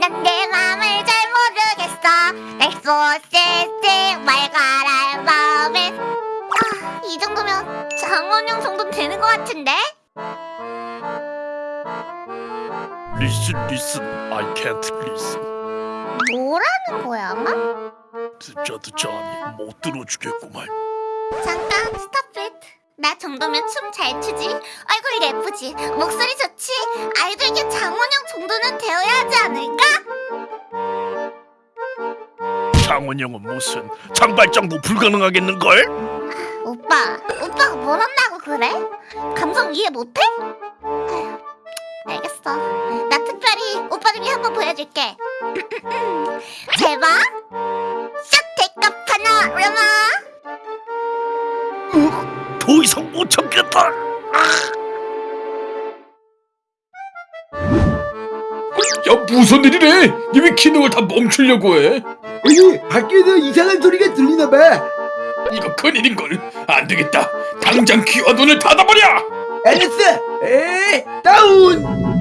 난 내 맘을 잘 모르겠어 날 쏘시지 말가랄 마음에 아, 이 정도면 장원영 정도는 되는 것 같은데? Listen, listen, I can't listen. 뭐라는 거야 아마? 듣자 듣자 아니 못 들어주겠구만. 잠깐 스탑 잇. 나 정도면 춤 잘 추지 얼굴 예쁘지 목소리 좋지 아이돌계 장원영 정도는 되어야 하지 않을까? 장원영은 무슨 장발장도 불가능하겠는걸? 오빠 오빠가 뭘 한다고 그래? 감성 이해 못해? 아휴, 알겠어 나 특별히 오빠를 위해 한번 보여줄게 제발 샷테이크 파노라마 더 이상 못 참겠다. 야 무슨 일이래? 니왜 기능을 다 멈추려고 해? 여기 밖에서 이상한 소리가 들리나 봐. 이거 큰일인걸 안 되겠다 당장 귀와 눈을 닫아버려 알았어. 에 다운.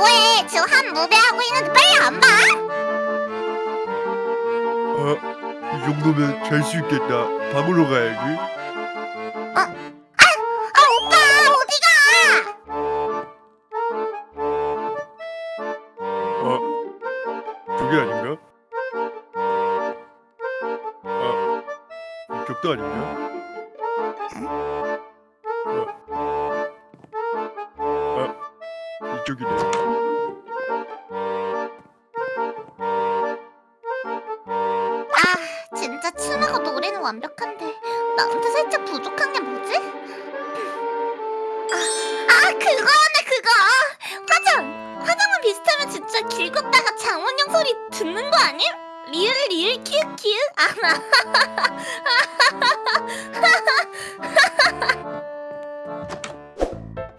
뭐야 오빠 뭐해 지금 한 무대 하고 있는데 빨리 안 봐? 이 정도면 잘 수 있겠다. 방으로 가야지. 아 오빠 어디가? 어, 저게 아닌가? 아, 이쪽도 아닌가? 어, 이쪽이네. 아 진짜 춤하고 노래는 완벽한데 나한테 살짝 부족한 게 뭐지? 아, 아 그거네 그거 화장 화장만 비슷하면 진짜 길 걷다가 장원영 소리 듣는 거 아님? 리을 리을 키읔 키읔 아나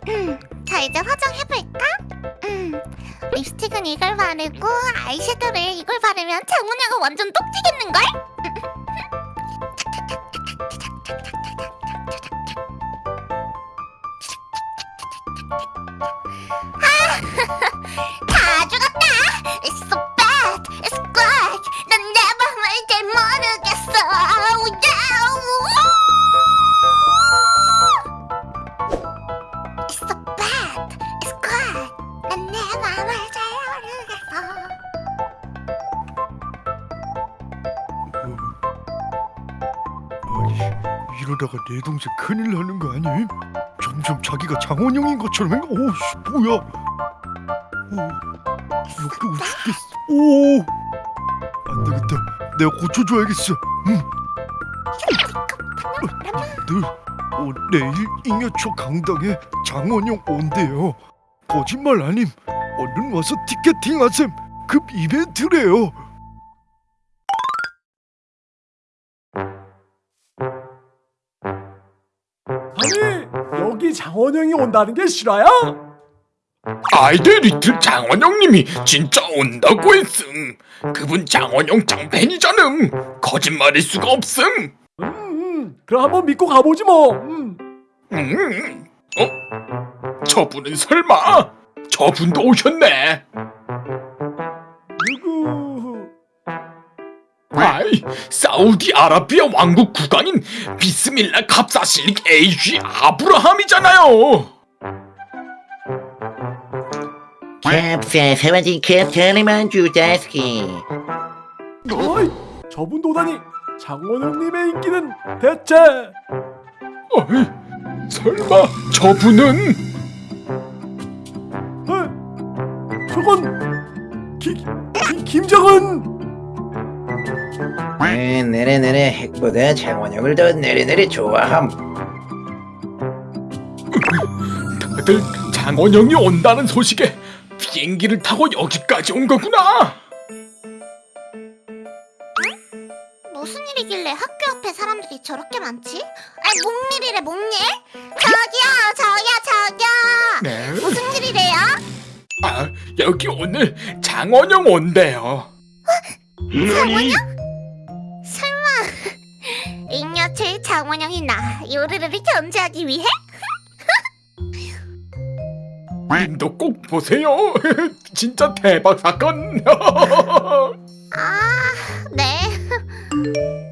음, 자 이제 화장해볼까? 음, 립스틱은 이걸 바르고 아이섀도를 이걸 바르면 장훈이가 완전 똑지겠는걸? 다 죽었다! 이러다가 내 동생 큰일 나는 거 아니? 점점 자기가 장원영인 것처럼 행 오, 씨, 뭐야? 오, 역겨워 죽겠어. 오, 안 되겠다. 내가 고쳐줘야겠어. 응. 늘, 어, 내일 잉여초 강당에 장원영 온대요. 거짓말 아님. 얼른 와서 티켓팅 하셈. 급 이벤트래요. 아니 여기 장원영이 온다는 게 실화야? 아이들 리틀 장원영님이 진짜 온다고 했음 그분 장원영 짱팬이잖음 거짓말일 수가 없음 음, 음 그럼 한번 믿고 가보지 뭐 음. 음. 어? 저분은 설마 저분도 오셨네 사우디아라비아 왕국 국왕인 비스밀라 갑사실릭 에이쥐 아브라함이잖아요. 캡사 사와진 캡처리만 주자스키. 어이 저분 도다니 장원영님의 인기는 대체? 어이, 설마 저분은? 어? 저건 기, 기, 김정은 음, 내래내래 핵보다 장원영을 더 내래내래 좋아함 다들 장원영이 온다는 소식에 비행기를 타고 여기까지 온 거구나 무슨 일이길래 학교 앞에 사람들이 저렇게 많지? 아니 목밀이래 목밀? 저기요 저기요 저기요 네? 무슨 일이래요? 아 여기 오늘 장원영 온대요 설마 장원영이 나 요르르를 견제하기 위해? 님도 꼭 보세요. 진짜 대박 사건. 아, 네.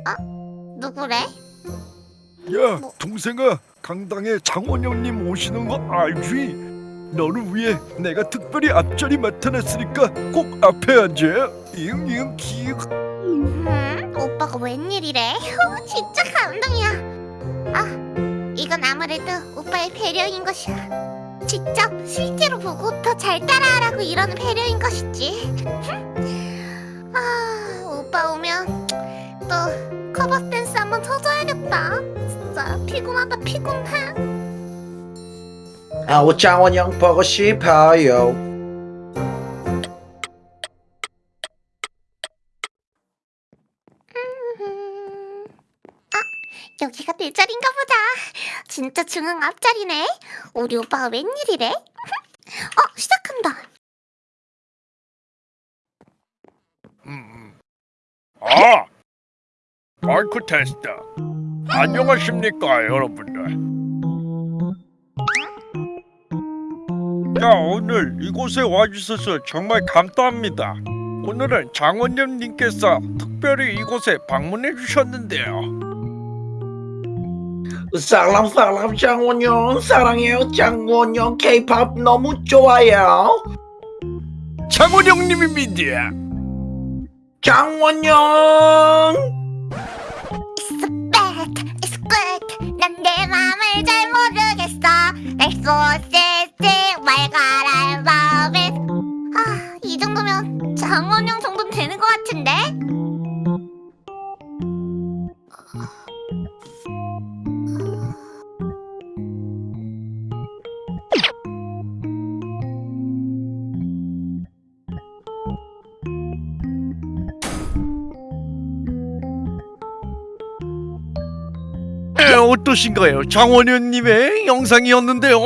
어? 누구래? 야 동생아 강당에 장원영님 오시는 거 알지? 너를 위해 내가 특별히 앞자리 맡아놨으니까 꼭 앞에 앉아 이응 기억 음, 오빠가 웬일이래? 후, 진짜 감동이야. 아, 이건 아무래도 오빠의 배려인 것이야. 직접 실제로 보고 더 잘 따라하라고 이러는 배려인 것이지. 아, 오빠 오면 또 커버 댄스 한번 쳐줘야겠다. 진짜 피곤하다 피곤해. 아 우 장원영 보고 싶어요 여기가 내 자리인가 보다. 진짜 중앙 앞자리네. 우리 오빠가 웬일이래? 어, 시작한다. 아 마이크 테스트 안녕하십니까 여러분들 자 오늘 이곳에 와주셔서 정말 감사합니다 오늘은 장원영님께서 특별히 이곳에 방문해 주셨는데요 사람 사람 장원영 사랑해요 장원영 케이팝 너무 좋아요 장원영님입니다 장원영 It's bad, it's good. 난내 맘을 잘 모르겠어. 날 쏘시지 말가랄 맘에. 아, 이 정도면 장원영 정도는 되는 것 같은데? 어떠신가요? 장원영님의 영상이었는데요?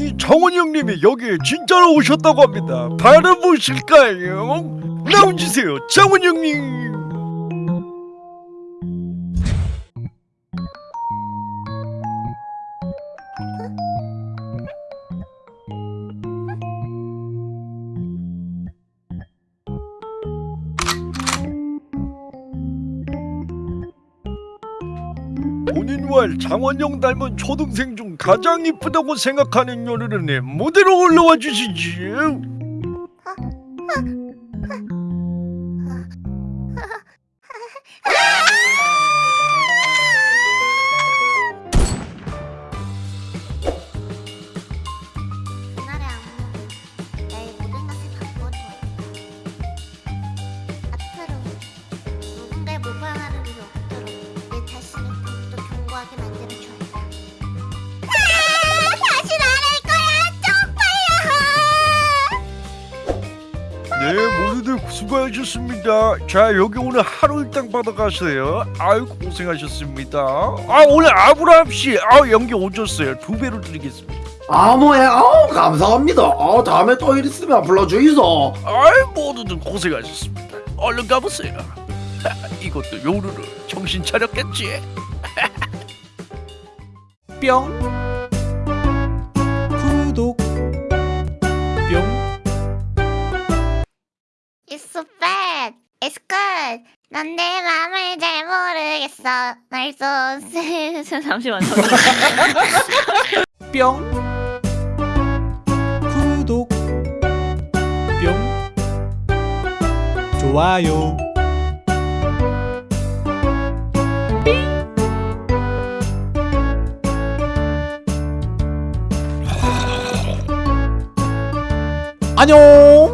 이 장원영님이 여기에 진짜로 오셨다고 합니다. 바라보실까요? 나와주세요 장원영님 본인과 장원영 닮은 초등생 중 가장 이쁘다고 생각하는 요르르님 무대로 올라와 주시지 수고하셨습니다. 자, 여기 오늘 하루 일당 받아가세요. 아유 고생하셨습니다. 아 오늘 아브라함 씨, 아 연기 오졌어요. 두 배로 드리겠습니다. 아 뭐야 아 감사합니다 아 다음에 또 일 있으면 불러주이소 아이 모두들 고생하셨습니다 얼른 가보세요 이것도 요루루 정신 차렸겠지 뿅 난내 맘을 잘 모르겠어. 날 쏘... 잠시만. 뿅. 구독. 뿅. 좋아요. 안녕